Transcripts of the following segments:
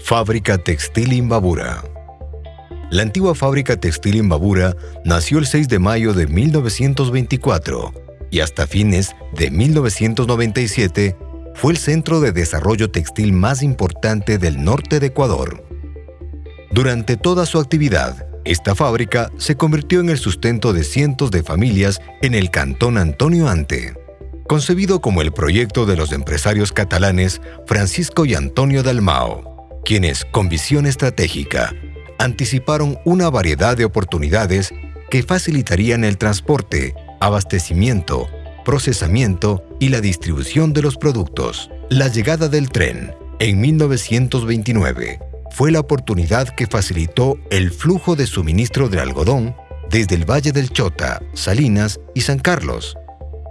Fábrica Textil Imbabura La antigua fábrica textil Imbabura nació el 6 de mayo de 1924 y hasta fines de 1997 fue el centro de desarrollo textil más importante del norte de Ecuador. Durante toda su actividad, esta fábrica se convirtió en el sustento de cientos de familias en el cantón Antonio Ante. Concebido como el proyecto de los empresarios catalanes Francisco y Antonio Dalmao, quienes, con visión estratégica, anticiparon una variedad de oportunidades que facilitarían el transporte, abastecimiento, procesamiento y la distribución de los productos. La llegada del tren, en 1929, fue la oportunidad que facilitó el flujo de suministro de algodón desde el Valle del Chota, Salinas y San Carlos.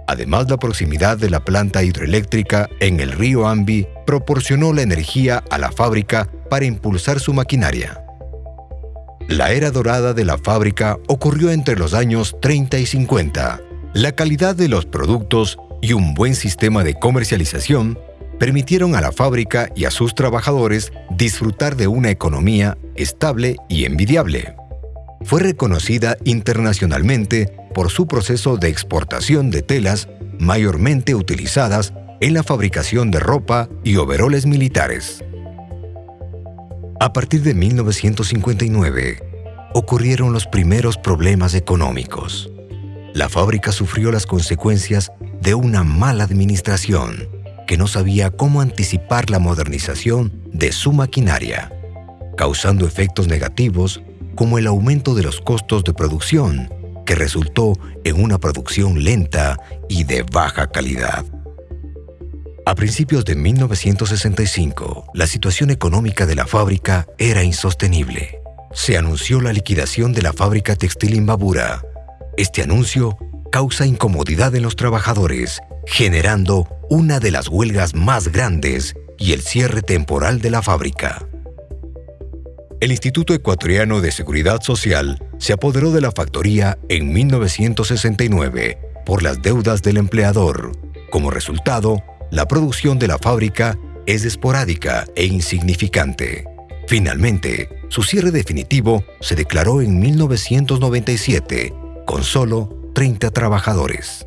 Además, la proximidad de la planta hidroeléctrica en el río Ambi proporcionó la energía a la fábrica para impulsar su maquinaria. La era dorada de la fábrica ocurrió entre los años 30 y 50. La calidad de los productos y un buen sistema de comercialización permitieron a la fábrica y a sus trabajadores disfrutar de una economía estable y envidiable. Fue reconocida internacionalmente por su proceso de exportación de telas mayormente utilizadas en la fabricación de ropa y overoles militares. A partir de 1959, ocurrieron los primeros problemas económicos. La fábrica sufrió las consecuencias de una mala administración que no sabía cómo anticipar la modernización de su maquinaria, causando efectos negativos como el aumento de los costos de producción, que resultó en una producción lenta y de baja calidad. A principios de 1965, la situación económica de la fábrica era insostenible. Se anunció la liquidación de la fábrica textil Imbabura. Este anuncio causa incomodidad en los trabajadores, generando una de las huelgas más grandes y el cierre temporal de la fábrica. El Instituto Ecuatoriano de Seguridad Social se apoderó de la factoría en 1969 por las deudas del empleador. Como resultado, la producción de la fábrica es esporádica e insignificante. Finalmente, su cierre definitivo se declaró en 1997 con solo 30 trabajadores.